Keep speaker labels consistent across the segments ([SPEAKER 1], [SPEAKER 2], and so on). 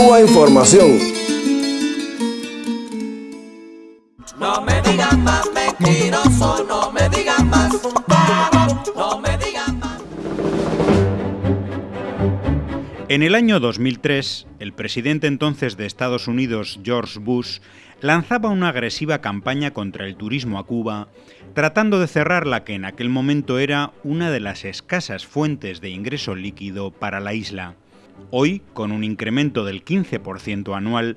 [SPEAKER 1] Cuba Información.
[SPEAKER 2] No me digan más mentiroso, no me digan más, no me digan más.
[SPEAKER 3] En el año 2003, el presidente entonces de Estados Unidos, George Bush, lanzaba una agresiva campaña contra el turismo a Cuba, tratando de cerrar la que en aquel momento era una de las escasas fuentes de ingreso líquido para la isla. Hoy, con un incremento del 15% anual,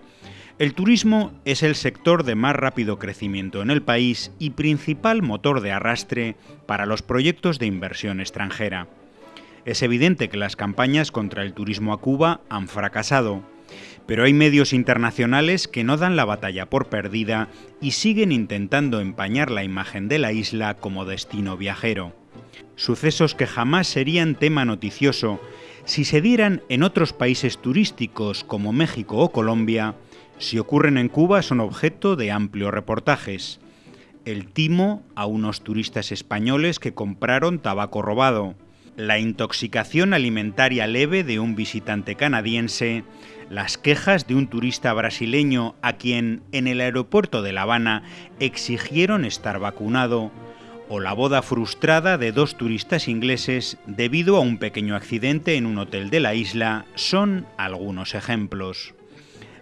[SPEAKER 3] el turismo es el sector de más rápido crecimiento en el país y principal motor de arrastre para los proyectos de inversión extranjera. Es evidente que las campañas contra el turismo a Cuba han fracasado, pero hay medios internacionales que no dan la batalla por perdida y siguen intentando empañar la imagen de la isla como destino viajero. Sucesos que jamás serían tema noticioso si se dieran en otros países turísticos como México o Colombia, si ocurren en Cuba son objeto de amplios reportajes. El timo a unos turistas españoles que compraron tabaco robado, la intoxicación alimentaria leve de un visitante canadiense, las quejas de un turista brasileño a quien en el aeropuerto de La Habana exigieron estar vacunado, o la boda frustrada de dos turistas ingleses debido a un pequeño accidente en un hotel de la isla son algunos ejemplos.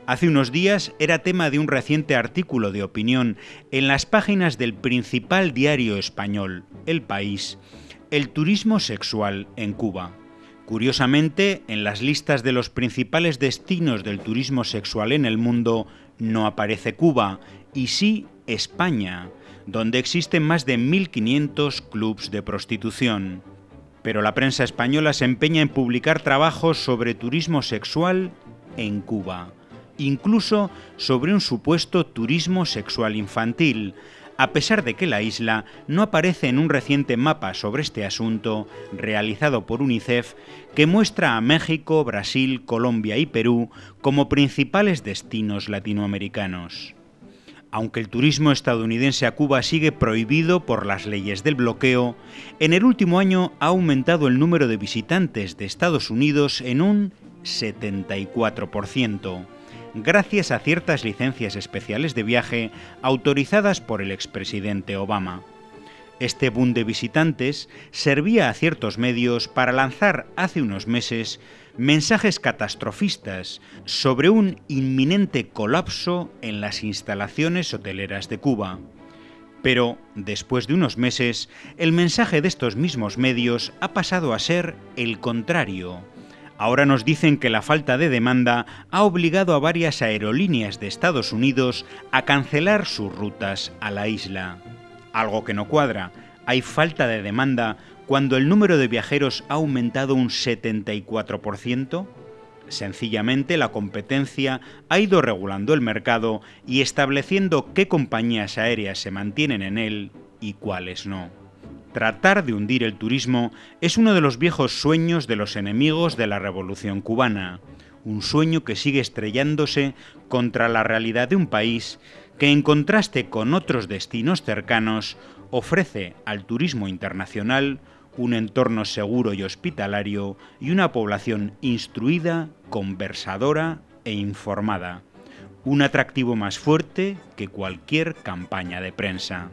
[SPEAKER 3] Hace unos días era tema de un reciente artículo de opinión en las páginas del principal diario español, El País, el turismo sexual en Cuba. Curiosamente, en las listas de los principales destinos del turismo sexual en el mundo no aparece Cuba, y sí España, donde existen más de 1.500 clubs de prostitución. Pero la prensa española se empeña en publicar trabajos sobre turismo sexual en Cuba, incluso sobre un supuesto turismo sexual infantil, a pesar de que la isla no aparece en un reciente mapa sobre este asunto realizado por UNICEF que muestra a México, Brasil, Colombia y Perú como principales destinos latinoamericanos. Aunque el turismo estadounidense a Cuba sigue prohibido por las leyes del bloqueo, en el último año ha aumentado el número de visitantes de Estados Unidos en un 74%, gracias a ciertas licencias especiales de viaje autorizadas por el expresidente Obama. Este boom de visitantes servía a ciertos medios para lanzar hace unos meses mensajes catastrofistas sobre un inminente colapso en las instalaciones hoteleras de Cuba. Pero, después de unos meses, el mensaje de estos mismos medios ha pasado a ser el contrario. Ahora nos dicen que la falta de demanda ha obligado a varias aerolíneas de Estados Unidos a cancelar sus rutas a la isla. Algo que no cuadra. Hay falta de demanda cuando el número de viajeros ha aumentado un 74%? Sencillamente la competencia ha ido regulando el mercado y estableciendo qué compañías aéreas se mantienen en él y cuáles no. Tratar de hundir el turismo es uno de los viejos sueños de los enemigos de la revolución cubana, un sueño que sigue estrellándose contra la realidad de un país que en contraste con otros destinos cercanos ofrece al turismo internacional un entorno seguro y hospitalario y una población instruida, conversadora e informada. Un atractivo más fuerte que cualquier campaña de prensa.